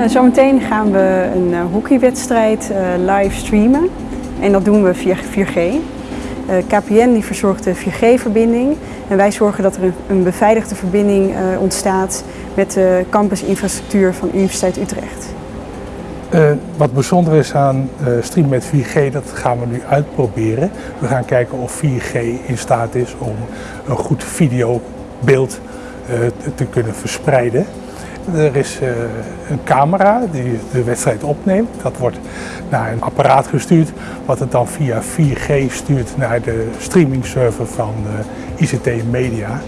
Uh, zometeen gaan we een uh, hockeywedstrijd uh, live streamen en dat doen we via 4G. KPN die verzorgt de 4G-verbinding en wij zorgen dat er een, beveiligde verbinding ontstaat met de campusinfrastructuur van Universiteit Utrecht. wat bijzonder is aan stream met 4G, dat gaan we nu uitproberen. We gaan kijken of 4G in staat is om een goed videobeeld te kunnen verspreiden. Er is uh, een camera die de wedstrijd opneemt. Dat wordt naar een apparaat gestuurd, wat het dan via 4G stuurt naar de streamingserver van uh, ICT Media.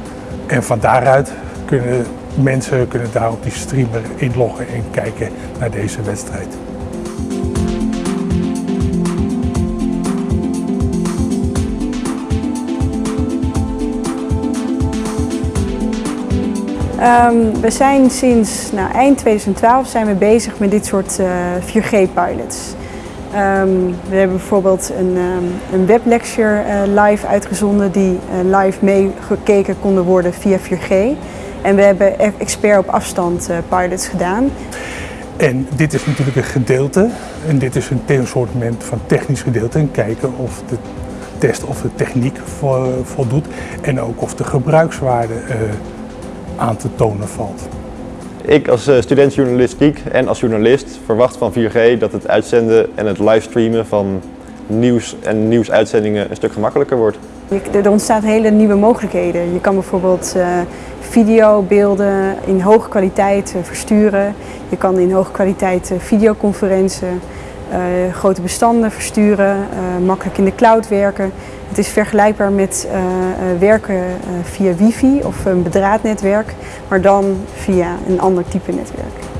En van daaruit kunnen mensen kunnen daar op die streamer inloggen en kijken naar deze wedstrijd. Um, we zijn sinds nou, eind 2012 zijn we bezig met dit soort uh, 4G-pilots. Um, we hebben bijvoorbeeld een, um, een weblecture uh, live uitgezonden die uh, live meegekeken konden worden via 4G. En we hebben e-, expert op afstand pilots gedaan. En dit is natuurlijk een gedeelte en dit is een soort van technisch gedeelte en kijken of de test of de techniek voldoet en ook of de gebruikswaarde aan te tonen valt. Ik als eh, student journalistiek en als journalist verwacht van 4G dat het uitzenden en het livestreamen van nieuws en nieuwsuitzendingen een stuk gemakkelijker wordt. Er ontstaan hele nieuwe mogelijkheden. Je kan bijvoorbeeld uh, videobeelden in hoge kwaliteit uh, versturen. Je kan in hoge kwaliteit videoconferenties, grote bestanden versturen, makkelijk in de cloud werken. Het is vergelijkbaar met uh, werken via wifi of een bedraadnetwerk, maar dan via een ander type netwerk.